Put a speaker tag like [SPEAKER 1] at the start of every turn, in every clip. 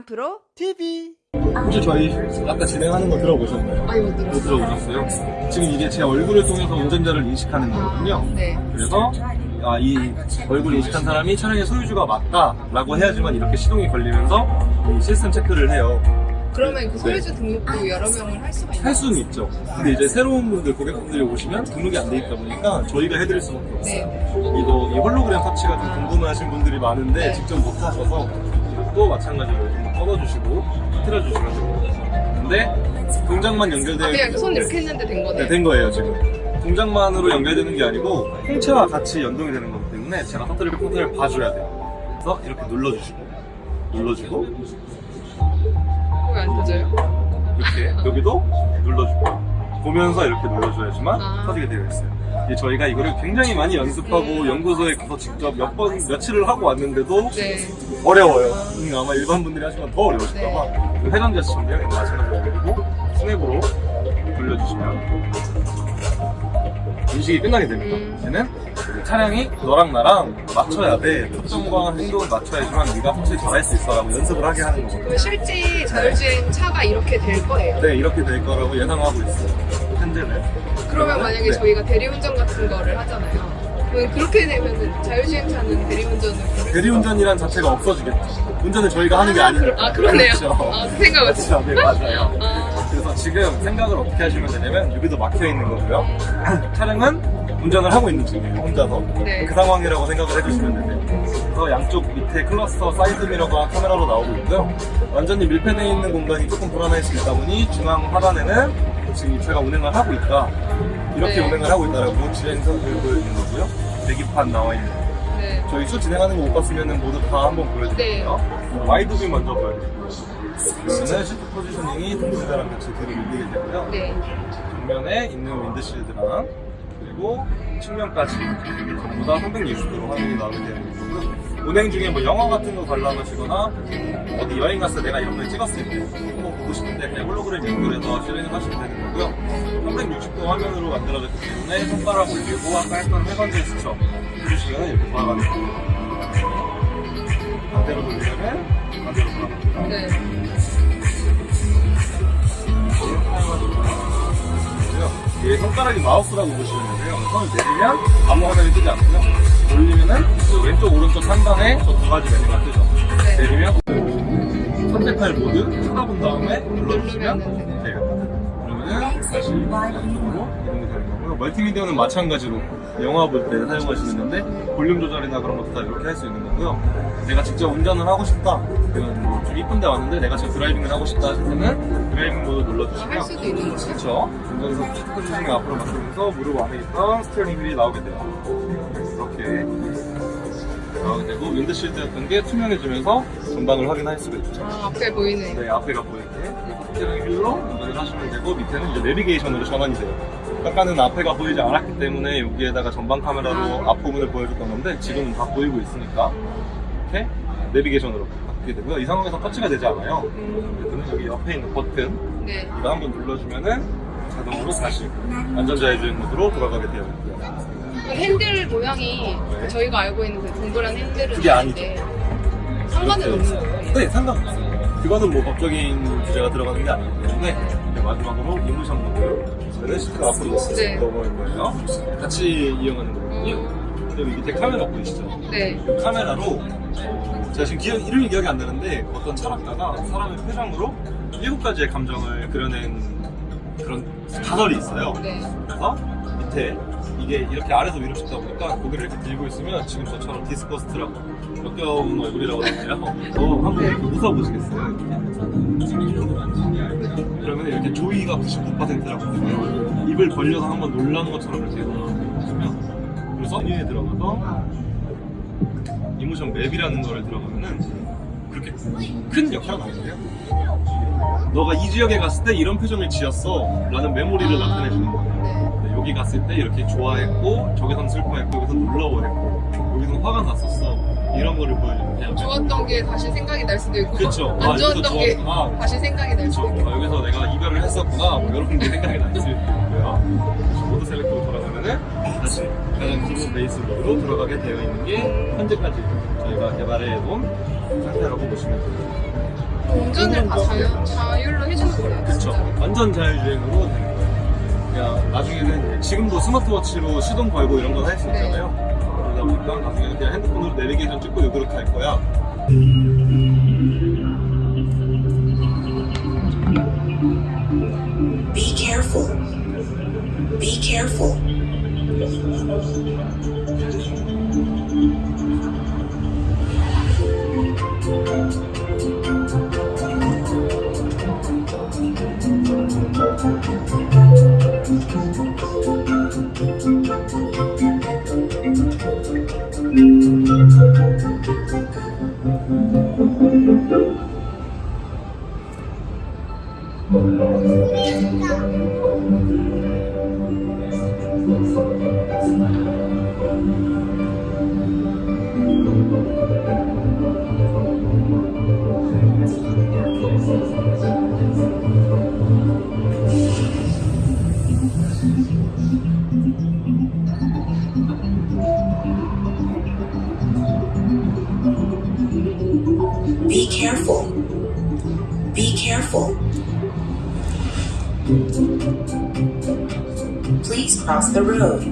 [SPEAKER 1] 만프로
[SPEAKER 2] TV 혹시 저희 아까 진행하는 거 들어보셨나요?
[SPEAKER 1] 아니
[SPEAKER 2] 못못
[SPEAKER 1] 들었어요.
[SPEAKER 2] 들어보셨어요? 지금 이게 제 얼굴을 통해서 운전자를 인식하는 거거든요.
[SPEAKER 1] 네.
[SPEAKER 2] 그래서 아, 이 얼굴 인식한 사람이 차량의 소유주가 맞다 라고 해야지만 이렇게 시동이 걸리면서 이 시스템 체크를 해요.
[SPEAKER 1] 그러면 그 소유주 등록도 여러 명을 할 수가 있나요?
[SPEAKER 2] 할 수는 있죠. 근데 이제 새로운 분들, 고객분들이 오시면 등록이 안 돼 있다 보니까 저희가 해드릴 수밖에 없어요.
[SPEAKER 1] 네.
[SPEAKER 2] 이거 이 홀로그램 터치가 좀 궁금해하신 분들이 많은데
[SPEAKER 1] 네.
[SPEAKER 2] 직접 못 하셔서 또 마찬가지로 좀 꺼놔주시고 틀어주시면 됩니다. 근데 동작만 연결되어
[SPEAKER 1] 아, 그냥 손 이렇게 했는데 된 거네.
[SPEAKER 2] 네, 된 거예요 지금. 동작만으로 연결되는 게 아니고 홍채와 같이 연동이 되는 거기 때문에 제가 터뜨리고 터뜨리를 봐줘야 돼요. 그래서 이렇게 눌러주시고 눌러주고
[SPEAKER 1] 왜안 터져요?
[SPEAKER 2] 이렇게 여기도 눌러주고 보면서 이렇게 눌러줘야지만
[SPEAKER 1] 아.
[SPEAKER 2] 터지게 되어 있어요. 이제 저희가 이거를 굉장히 많이 연습하고 연구소에 가서 직접 몇 번 며칠을 하고 왔는데도
[SPEAKER 1] 네.
[SPEAKER 2] 어려워요. 음, 아마 일반 분들이 하시면 더 어려우실까봐
[SPEAKER 1] 네.
[SPEAKER 2] 그 회전 제스처인데요. 이거 마찬가지로 그리고 스냅으로 돌려주시면 인식이 끝나게 됩니다.
[SPEAKER 1] 음.
[SPEAKER 2] 얘는 차량이 너랑 나랑 맞춰야 돼. 특성과 행동을 맞춰야지만 네가 확실히 잘할 수 있어라고 연습을 하게 하는 거거든요.
[SPEAKER 1] 실제 자율주행 차가 이렇게 될 거예요.
[SPEAKER 2] 네, 이렇게 될 거라고 예상하고 있어요.
[SPEAKER 1] 만약에
[SPEAKER 2] 네.
[SPEAKER 1] 저희가 대리운전 같은 거를 하잖아요. 그렇게 되면 자율주행 차는 대리운전을
[SPEAKER 2] 대리운전이란 자체가 없어지겠죠. 운전은 저희가 하는 게 아니니까.
[SPEAKER 1] 아 그러네요.
[SPEAKER 2] 그렇죠.
[SPEAKER 1] 아, 그 생각을
[SPEAKER 2] 그렇죠. 네, 맞아요.
[SPEAKER 1] 아,
[SPEAKER 2] 그래서 지금 생각을 어떻게 하시면 되냐면 여기도 막혀 있는 거고요. 차량은 운전을 하고 있는 중이에요. 혼자서.
[SPEAKER 1] 네.
[SPEAKER 2] 그 상황이라고 생각을 해주시면 되세요. 그래서 양쪽 밑에 클러스터 사이드 미러가 카메라로 나오고 있고요. 완전히 밀폐되어 있는 공간이 조금 불안할 수 있다 보니 중앙 하단에는 지금 이 차가 운행을 하고 있다. 이렇게
[SPEAKER 1] 네.
[SPEAKER 2] 운행을 하고 있다라고 주행선을 보여주는 거고요. 계기판 나와 있는 거.
[SPEAKER 1] 네.
[SPEAKER 2] 저희 수 진행하는 거 못 봤으면 모두 다 한번 보여드릴게요. wide view 먼저 보여드릴게요. 그러면은 시트 positioning이 동시대랑 같이 뒤로 밀리게 되고요.
[SPEAKER 1] 네.
[SPEAKER 2] 정면에 있는 windshield랑 그리고 측면까지 전부 다 360도로 화면이 나오게 되는. 운행 중에 뭐 영화 같은 거 관람하시거나 어디 여행 갔을 때 내가 이런 걸 찍었을 때 한번 보고 싶은데 그냥 홀로그램 연결해서 실행을 하시면 되는 거고요. 360도 화면으로 만들어졌기 때문에 손가락 올리고 아까 했던 세 번째 스쳐 해주시면 이렇게 돌아가는 거예요. 반대로 돌리면 반대로 돌아갑니다.
[SPEAKER 1] 네.
[SPEAKER 2] 얘 손가락이 마우스라고 보시면 되세요. 손을 내리면 아무 화면이 뜨지 않고요. 올리면은 왼쪽 오른쪽 상단에 저 두 가지 메뉴가 뜨죠.
[SPEAKER 1] 네.
[SPEAKER 2] 내리면 선택할 모드 쳐다본 다음에 눌러주시면 돼요. 그러면은 다시 거고요. 멀티미디어는 마찬가지로 영화 볼 때 사용하시는 건데 볼륨 조절이나 그런 것도 다 이렇게 할 수 있는 거고요. 내가 직접 운전을 하고 싶다. 그런 뭐좀 이쁜 데 왔는데 내가 지금 driving을 하고 싶다 하실 때는 driving mode 눌러주시면
[SPEAKER 1] 할 수도 있는 거죠?
[SPEAKER 2] 그렇죠. 운전석 쭉 포지션이 앞으로 맞추면서 무릎 안에 있던 steering wheel이 나오게 돼요. 이렇게 나오게 되고 windshield였던 게 투명해지면서 전방을 확인할 수가 있죠.
[SPEAKER 1] 아, 앞에 보이네.
[SPEAKER 2] 네, 앞에가 보이게 steering wheel로 운전을 하시면 되고 밑에는 이제 내비게이션으로 전환이 돼요. 아까는 앞에가 보이지 않았기 때문에 여기에다가 전방 카메라로
[SPEAKER 1] 아.
[SPEAKER 2] 앞부분을 보여줬던 건데 지금은 다 보이고 있으니까 이렇게 내비게이션으로 바뀌게 되고요. 이 상황에서 터치가 되지 않아요.
[SPEAKER 1] 음,
[SPEAKER 2] 그래서 여기 옆에 있는 버튼
[SPEAKER 1] 네.
[SPEAKER 2] 이거 한번 눌러주면은 자동으로 다시 안전자해주행 모드로 돌아가게 되어 있고요.
[SPEAKER 1] 그 핸들 모양이
[SPEAKER 2] 네.
[SPEAKER 1] 저희가 알고 있는 그 동그란 핸들은
[SPEAKER 2] 그게 아니죠.
[SPEAKER 1] 아닌데 상관은 없는 거예요.
[SPEAKER 2] 네, 상관없어요. 그거는 뭐 법적인 규제가 들어가는 게 아니기 때문에 마지막으로 모드. 저는 시트가 앞으로
[SPEAKER 1] 네.
[SPEAKER 2] 넘어갈 거예요. 같이 이용하는 거거든요. 여기 밑에 카메라 보이시죠?
[SPEAKER 1] 네.
[SPEAKER 2] 이 카메라로 어, 제가 지금 기억, 이름이 기억이 안 나는데 어떤 철학가가 사람의 표정으로 일곱 가지의 감정을 그려낸 그런 가설이 있어요.
[SPEAKER 1] 네.
[SPEAKER 2] 그래서 밑에 이게 이렇게 아래서 위로 찍다 보니까 고개를 이렇게 들고 있으면 지금 저처럼 disgust라고 역겨운 얼굴이라고 하잖아요. 어, 한번 이렇게 웃어보시겠어요? 그러면 이렇게 joy가 99%라고 해요. 입을 벌려서 한번 놀란 것처럼 이렇게 보시면 그리고 서비에 들어가서 emotion map이라는 거를 들어가면은 그렇게 큰 역할은 아닌데요? 너가 이 지역에 갔을 때 이런 표정을 지었어 라는 메모리를 나타내주는 거예요. 여기 갔을 때 이렇게 좋아했고 저기선 슬퍼했고 여기서 놀라워했고 여기서 화가 났었어 이런 거를 거예요.
[SPEAKER 1] 좋았던 게 다시 생각이 날 수도 있고
[SPEAKER 2] 그쵸.
[SPEAKER 1] 안
[SPEAKER 2] 아,
[SPEAKER 1] 좋았던 게
[SPEAKER 2] 좋았구나.
[SPEAKER 1] 다시 생각이 날
[SPEAKER 2] 그렇죠.
[SPEAKER 1] 수도 있고
[SPEAKER 2] 아, 여기서 내가 이별을 했었구나 뭐 이런 게 생각이 날수 있고요. mode select로 돌아가면은 다시 가장 기본 베이스 모드로 들어가게 되어 있는 게 현재까지 저희가 개발해 놓은 상태라고 보시면 됩니다.
[SPEAKER 1] 운전을 다 자유, 자율로 해주는 거예요. 진짜
[SPEAKER 2] 완전 자율주행으로 되는 거예요. 그냥 나중에는 지금도 스마트워치로 시동 걸고 이런 건 할수
[SPEAKER 1] 네.
[SPEAKER 2] 있잖아요. 그러다 보니까 나중에는 그냥 핸드폰으로 내비게이션 찍고 요렇게 할 거야.
[SPEAKER 3] Be careful. Be careful. Please cross the road.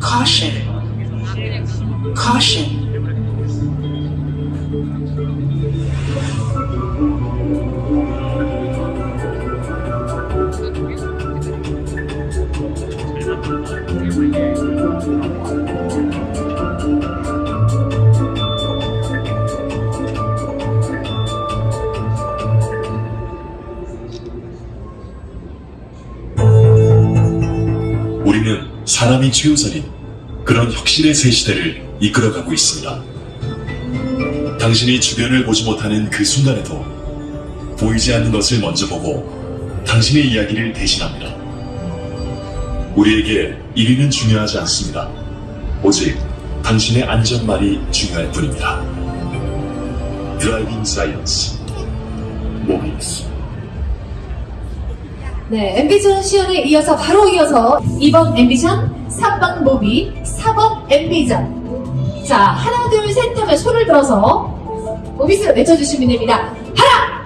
[SPEAKER 3] Caution. Caution.
[SPEAKER 4] 사람이 최우선인 그런 혁신의 새 시대를 이끌어가고 있습니다. 당신이 주변을 보지 못하는 그 순간에도 보이지 않는 것을 먼저 보고 당신의 이야기를 대신합니다. 우리에게 1위는 중요하지 않습니다. 오직 당신의 안전만이 중요할 뿐입니다. Driving Science 모비스
[SPEAKER 5] 네, 앰비션 시연에 이어서 바로 이어서 2번 앰비션, 3번 모비, 4번 앰비전. 자, 하나, 둘, 셋 하면 손을 들어서 모비스 외쳐주시면 됩니다. 하나,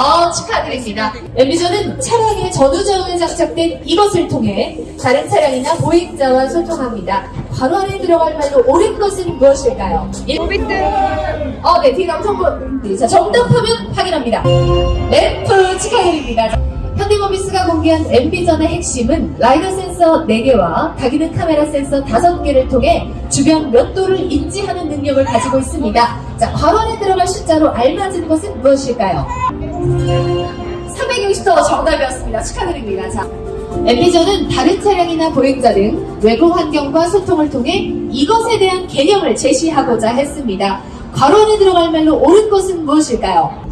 [SPEAKER 5] 어, 축하드립니다. 앰비전은 차량의 전후좌우에 장착된 이것을 통해 다른 차량이나 보행자와 소통합니다. 바로 안에 들어갈 말로 옳은 것은 무엇일까요?
[SPEAKER 1] 모비트
[SPEAKER 5] 어, 네, 뒤로 정보. 네, 자, 정답하면 확인합니다. 램프 축하드립니다. 현대모비스가 공개한 MB전의 핵심은 라이더 센서 4개와 다기능 카메라 센서 5개를 통해 주변 몇 도를 인지하는 능력을 가지고 있습니다. 자, 괄호안에 들어갈 숫자로 알맞은 것은 무엇일까요? 360도 정답이었습니다. 축하드립니다. 자, 엠비전은 다른 차량이나 보행자 등 외부 환경과 소통을 통해 이것에 대한 개념을 제시하고자 했습니다. 괄호안에 들어갈 말로 옳은 것은 무엇일까요?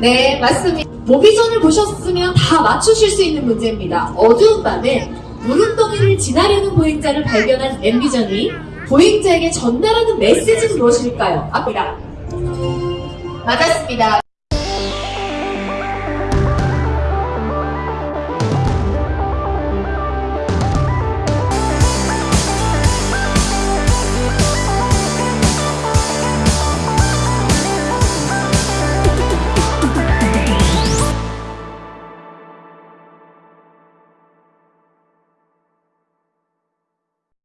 [SPEAKER 5] 네, 맞습니다. 모비전을 보셨으면 다 맞추실 수 있는 문제입니다. 어두운 밤에 무릉덩이를 지나려는 보행자를 발견한 엠비전이 보행자에게 전달하는 메시지는 무엇일까요? 앞이라. 맞았습니다.